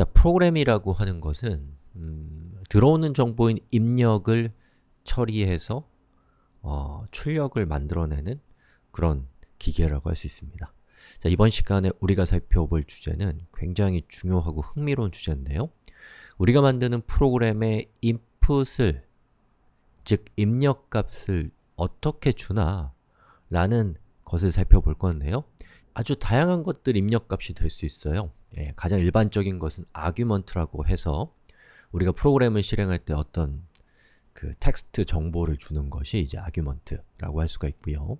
자, 프로그램이라고 하는 것은 음, 들어오는 정보인 입력을 처리해서 어, 출력을 만들어내는 그런 기계라고 할 수 있습니다. 자, 이번 시간에 우리가 살펴볼 주제는 굉장히 중요하고 흥미로운 주제인데요. 우리가 만드는 프로그램의 input을 즉 입력값을 어떻게 주나 라는 것을 살펴볼 건데요. 아주 다양한 것들 입력값이 될 수 있어요. 예, 가장 일반적인 것은 argument라고 해서 우리가 프로그램을 실행할 때 어떤 그 텍스트 정보를 주는 것이 이제 argument라고 할 수가 있고요.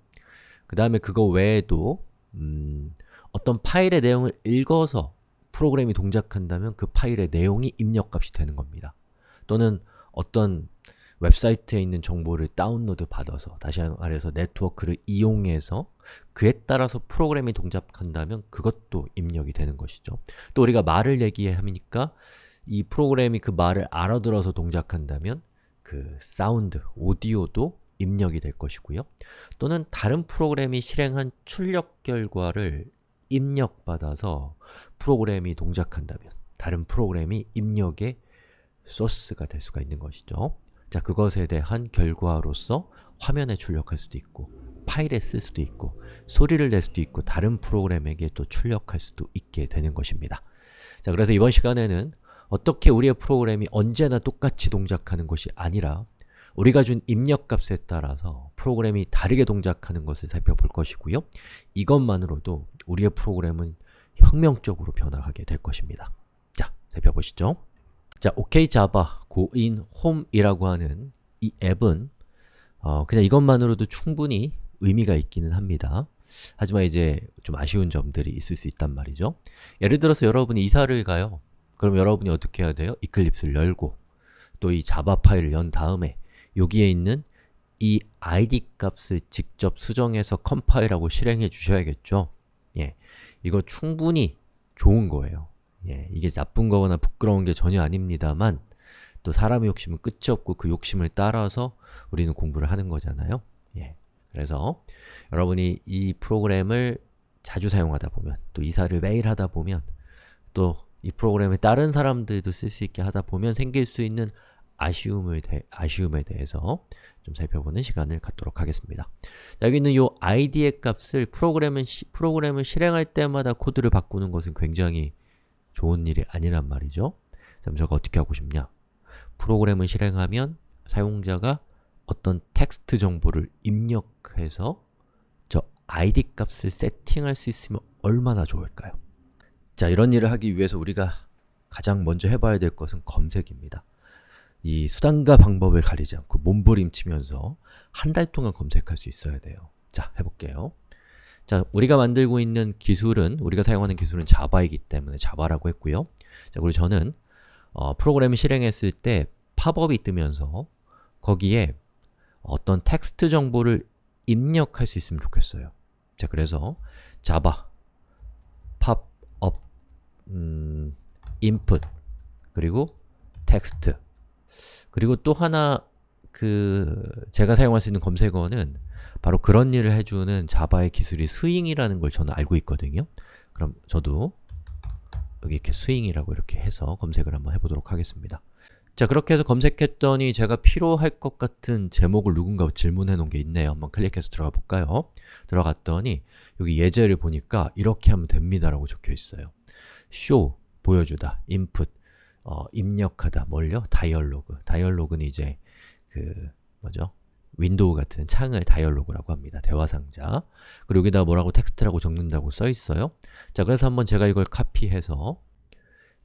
그 다음에 그거 외에도 음, 어떤 파일의 내용을 읽어서 프로그램이 동작한다면 그 파일의 내용이 입력값이 되는 겁니다. 또는 어떤 웹사이트에 있는 정보를 다운로드 받아서 다시 말해서 네트워크를 이용해서 그에 따라서 프로그램이 동작한다면 그것도 입력이 되는 것이죠. 또 우리가 말을 얘기하니까 이 프로그램이 그 말을 알아들어서 동작한다면 그 사운드, 오디오도 입력이 될 것이고요. 또는 다른 프로그램이 실행한 출력 결과를 입력받아서 프로그램이 동작한다면 다른 프로그램이 입력의 소스가 될 수가 있는 것이죠. 자, 그것에 대한 결과로서 화면에 출력할 수도 있고 파일에 쓸 수도 있고 소리를 낼 수도 있고 다른 프로그램에게 또 출력할 수도 있게 되는 것입니다. 자, 그래서 이번 시간에는 어떻게 우리의 프로그램이 언제나 똑같이 동작하는 것이 아니라 우리가 준 입력값에 따라서 프로그램이 다르게 동작하는 것을 살펴볼 것이고요. 이것만으로도 우리의 프로그램은 혁명적으로 변화하게 될 것입니다. 자, 살펴보시죠. 자, OK Java 고인 홈이라고 하는 이 앱은 어, 그냥 이것만으로도 충분히 의미가 있기는 합니다. 하지만 이제 좀 아쉬운 점들이 있을 수 있단 말이죠. 예를 들어서 여러분이 이사를 가요. 그럼 여러분이 어떻게 해야 돼요? 이클립스를 열고 또 이 자바 파일을 연 다음에 여기에 있는 이 id 값을 직접 수정해서 컴파일하고 실행해 주셔야겠죠? 예, 이거 충분히 좋은 거예요. 예, 이게 나쁜 거거나 부끄러운 게 전혀 아닙니다만 또 사람의 욕심은 끝이 없고 그 욕심을 따라서 우리는 공부를 하는 거잖아요. 예, 그래서 여러분이 이 프로그램을 자주 사용하다 보면 또 이사를 매일 하다 보면 또 이 프로그램을 다른 사람들도 쓸 수 있게 하다 보면 생길 수 있는 아쉬움을 대, 아쉬움에 대해서 좀 살펴보는 시간을 갖도록 하겠습니다. 여기 있는 이 id의 값을 프로그램은 시, 프로그램을 실행할 때마다 코드를 바꾸는 것은 굉장히 좋은 일이 아니란 말이죠. 그럼 저거 어떻게 하고 싶냐? 프로그램을 실행하면 사용자가 어떤 텍스트 정보를 입력해서 저 id 값을 세팅할 수 있으면 얼마나 좋을까요? 자, 이런 일을 하기 위해서 우리가 가장 먼저 해봐야 될 것은 검색입니다. 이 수단과 방법을 가리지 않고 몸부림치면서 한 달 동안 검색할 수 있어야 돼요. 자, 해볼게요. 자, 우리가 만들고 있는 기술은, 우리가 사용하는 기술은 자바이기 때문에 자바라고 했고요. 자, 그리고 저는 어, 프로그램을 실행했을 때 팝업이 뜨면서 거기에 어떤 텍스트 정보를 입력할 수 있으면 좋겠어요. 자, 그래서 자바 팝업 음, input 그리고 텍스트 그리고 또 하나 그 제가 사용할 수 있는 검색어는 바로 그런 일을 해주는 자바의 기술이 Swing이라는 걸 저는 알고 있거든요. 그럼 저도 여기 이렇게 Swing이라고 이렇게 해서 검색을 한번 해보도록 하겠습니다. 자, 그렇게 해서 검색했더니 제가 필요할 것 같은 제목을 누군가 질문해 놓은 게 있네요. 한번 클릭해서 들어가 볼까요? 들어갔더니 여기 예제를 보니까 이렇게 하면 됩니다라고 적혀 있어요. show, 보여주다, input, 어, 입력하다, 뭘요? dialog. dialog는 이제 그 뭐죠? 윈도우 같은 창을 dialog라고 합니다. 대화상자. 그리고 여기다 뭐라고 텍스트라고 적는다고 써 있어요. 자, 그래서 한번 제가 이걸 카피해서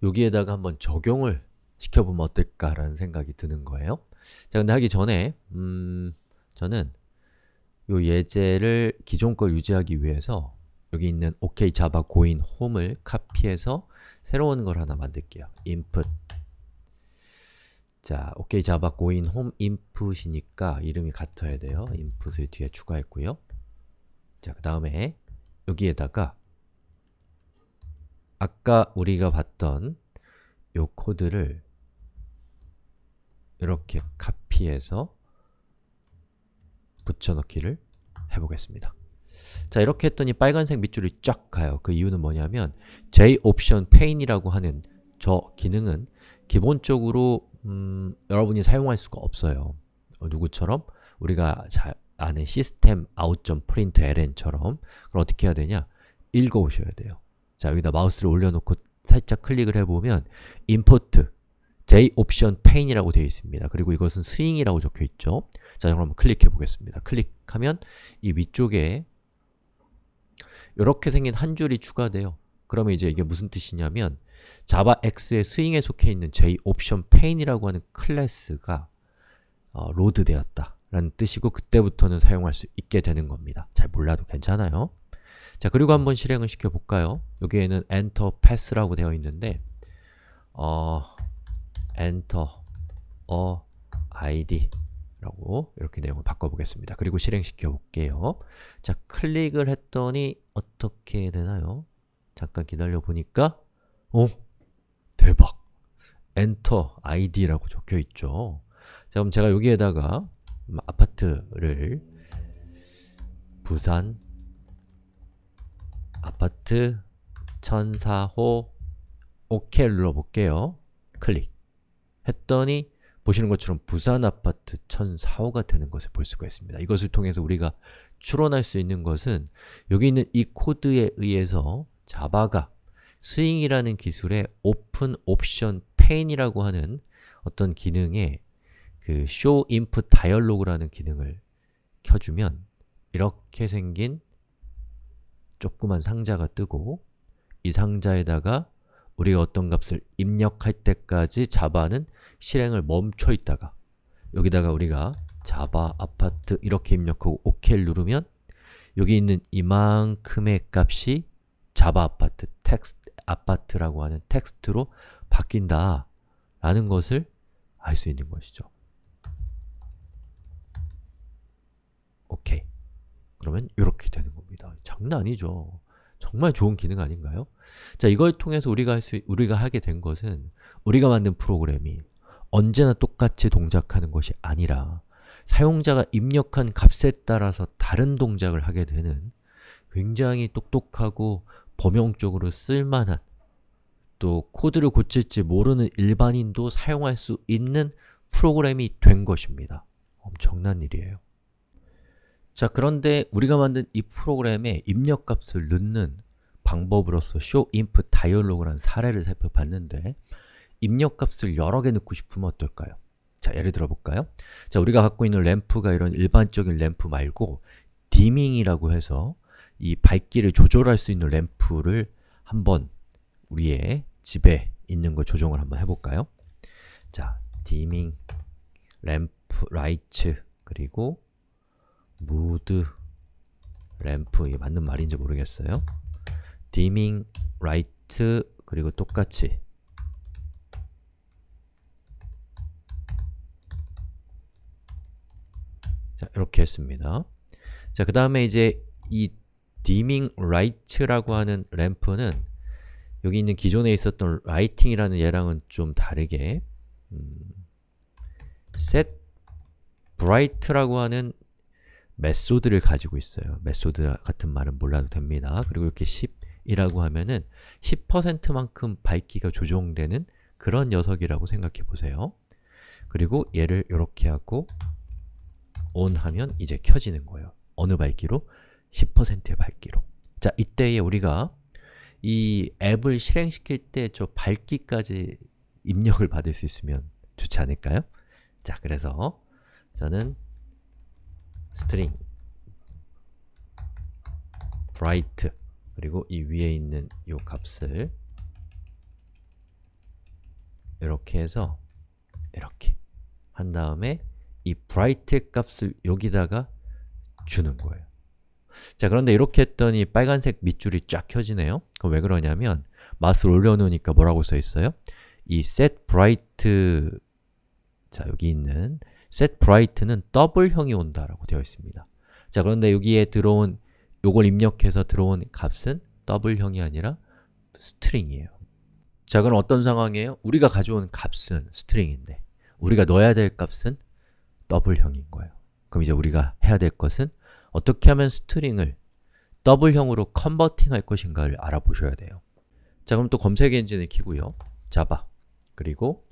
여기에다가 한번 적용을 시켜보면 어떨까라는 생각이 드는 거예요. 자, 근데 하기 전에 음, 저는 요 예제를 기존 걸 유지하기 위해서 여기 있는 OK Java 고인 홈을 카피해서 새로운 걸 하나 만들게요. input 자, OK Java 고인 홈 input이니까 이름이 같아야 돼요. input을 뒤에 추가했고요. 자, 그 다음에 여기에다가 아까 우리가 봤던 요 코드를 이렇게 카피해서 붙여넣기를 해보겠습니다. 자, 이렇게 했더니 빨간색 밑줄이 쫙 가요. 그 이유는 뭐냐면 J 옵션 페인이라고 하는 저 기능은 기본적으로 음, 여러분이 사용할 수가 없어요. 어, 누구처럼? 우리가 잘 아는 시스템 out.println처럼 그럼 어떻게 해야 되냐? 읽어오셔야 돼요. 자, 여기다 마우스를 올려놓고 살짝 클릭을 해보면 import j option pane이라고 되어 있습니다. 그리고 이것은 스윙이라고 적혀 있죠. 자, 그럼 클릭해 보겠습니다. 클릭하면 이 위쪽에 이렇게 생긴 한 줄이 추가돼요. 그러면 이제 이게 무슨 뜻이냐면 자바 X의 스윙에 속해 있는 j option pane이라고 하는 클래스가 어, 로드되었다 라는 뜻이고 그때부터는 사용할 수 있게 되는 겁니다. 잘 몰라도 괜찮아요. 자, 그리고 한번 실행을 시켜볼까요? 여기에는 enter pass라고 되어 있는데 어, enter a id 라고 이렇게 내용을 바꿔보겠습니다. 그리고 실행시켜 볼게요. 자, 클릭을 했더니 어떻게 되나요? 잠깐 기다려 보니까 오! 대박! enter id라고 적혀 있죠. 자, 그럼 제가 여기에다가 아파트를 부산 아파트 1004호 OK 눌러볼게요. 클릭 했더니 보시는 것처럼 부산 아파트 1004호가 되는 것을 볼 수가 있습니다. 이것을 통해서 우리가 추론할 수 있는 것은 여기 있는 이 코드에 의해서 자바가 Swing이라는 기술의 JOptionPane이라고 하는 어떤 기능에 그 show input dialog라는 기능을 켜주면 이렇게 생긴 조그만 상자가 뜨고 이 상자에다가 우리가 어떤 값을 입력할 때까지 자바는 실행을 멈춰 있다가 여기다가 우리가 자바 아파트 이렇게 입력하고 OK를 누르면 여기 있는 이만큼의 값이 자바 아파트 텍스트 아파트라고 하는 텍스트로 바뀐다 라는 것을 알 수 있는 것이죠. 오케이. 그러면 이렇게 되는 겁니다. 장난 아니죠. 정말 좋은 기능 아닌가요? 자, 이걸 통해서 우리가 할 수, 우리가 하게 된 것은 우리가 만든 프로그램이 언제나 똑같이 동작하는 것이 아니라 사용자가 입력한 값에 따라서 다른 동작을 하게 되는 굉장히 똑똑하고 범용적으로 쓸만한 또 코드를 고칠지 모르는 일반인도 사용할 수 있는 프로그램이 된 것입니다. 엄청난 일이에요. 자, 그런데 우리가 만든 이 프로그램에 입력값을 넣는 방법으로서 show input dialog라는 사례를 살펴봤는데 입력값을 여러 개 넣고 싶으면 어떨까요? 자, 예를 들어 볼까요? 자, 우리가 갖고 있는 램프가 이런 일반적인 램프 말고 dimming이라고 해서 이 밝기를 조절할 수 있는 램프를 한번 우리의 집에 있는 걸 조정을 한번 해볼까요? 자, dimming, 램프, light, 그리고 무드, 램프, 이게 맞는 말인지 모르겠어요. dimming, light, 그리고 똑같이 자, 이렇게 했습니다. 자, 그 다음에 이제 이 dimming light라고 하는 램프는 여기 있는 기존에 있었던 lighting이라는 얘랑은 좀 다르게 음, set bright라고 하는 method를 가지고 있어요. method 같은 말은 몰라도 됩니다. 그리고 이렇게 10이라고 하면은 10%만큼 밝기가 조정되는 그런 녀석이라고 생각해 보세요. 그리고 얘를 이렇게 하고 on 하면 이제 켜지는 거예요. 어느 밝기로? 10%의 밝기로. 자, 이때에 우리가 이 앱을 실행시킬 때 저 밝기까지 입력을 받을 수 있으면 좋지 않을까요? 자, 그래서 저는 string bright 그리고 이 위에 있는 이 값을 이렇게 해서 이렇게 한 다음에 이 bright 값을 여기다가 주는 거예요. 자, 그런데 이렇게 했더니 빨간색 밑줄이 쫙 켜지네요. 그럼 왜 그러냐면 마스를 올려놓으니까 뭐라고 써 있어요? 이 set bright 자, 여기 있는 set bright는 더블형이 온다라고 되어 있습니다. 자, 그런데 여기에 들어온 요걸 입력해서 들어온 값은 더블형이 아니라 string이에요. 자, 그럼 어떤 상황이에요? 우리가 가져온 값은 string인데 우리가 넣어야 될 값은 double형인 거예요. 그럼 이제 우리가 해야 될 것은 어떻게 하면 string을 double형으로 converting할 것인가를 알아보셔야 돼요. 자, 그럼 또 검색 엔진을 키고요. 자바 그리고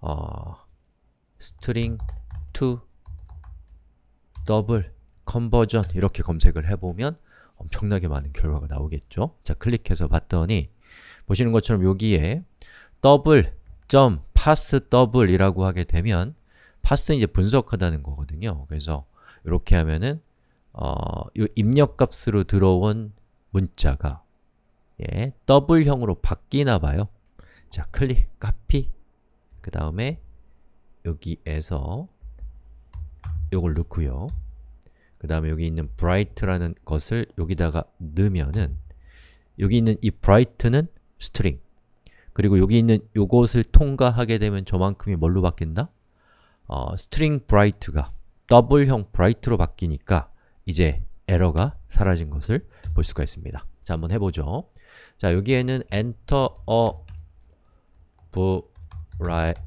어, string to double conversion 이렇게 검색을 해보면 엄청나게 많은 결과가 나오겠죠? 자, 클릭해서 봤더니 보시는 것처럼 여기에 더블 점 parse double이라고 하게 되면 parse는 이제 분석하다는 거거든요. 그래서 이렇게 하면은 어, 이 입력값으로 들어온 문자가 예, double형으로 바뀌나 봐요. 자, 클릭, 카피 그 다음에 여기에서 요걸 넣고요. 그 다음에 여기 있는 bright라는 것을 여기다가 넣으면은 여기 있는 이 bright는 string 그리고 여기 있는 요것을 통과하게 되면 저만큼이 뭘로 바뀐다? 어, string bright가 더블형 bright로 바뀌니까 이제 에러가 사라진 것을 볼 수가 있습니다. 자, 한번 해보죠. 자, 여기에는 enter a bright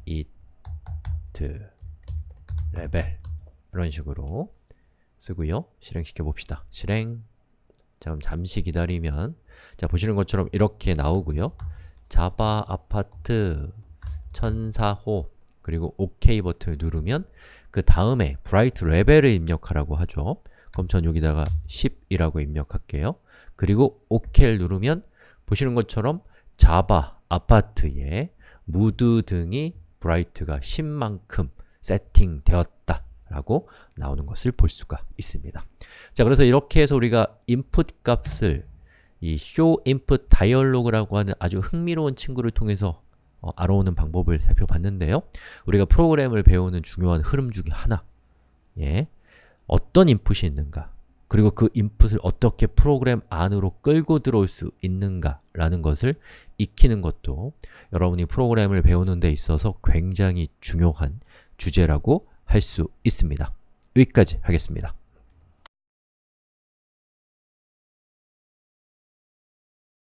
레벨 이런 식으로 쓰고요. 실행시켜 봅시다. 실행 자, 그럼 잠시 기다리면 자, 보시는 것처럼 이렇게 나오고요. 자바 아파트 천사호 그리고 OK 버튼을 누르면 그 다음에 bright 레벨을 입력하라고 하죠. 그럼 전 여기다가 10이라고 입력할게요. 그리고 OK를 누르면 보시는 것처럼 자바 아파트에 무드 등이 브라이트가 10만큼 세팅되었다 라고 나오는 것을 볼 수가 있습니다. 자, 그래서 이렇게 해서 우리가 input 값을 이 show input dialog라고 하는 아주 흥미로운 친구를 통해서 어, 알아오는 방법을 살펴봤는데요. 우리가 프로그램을 배우는 중요한 흐름 중에 하나 예, 어떤 인풋이 있는가 그리고 그 인풋을 어떻게 프로그램 안으로 끌고 들어올 수 있는가 라는 것을 익히는 것도 여러분이 프로그램을 배우는 데 있어서 굉장히 중요한 주제라고 할 수 있습니다. 여기까지 하겠습니다.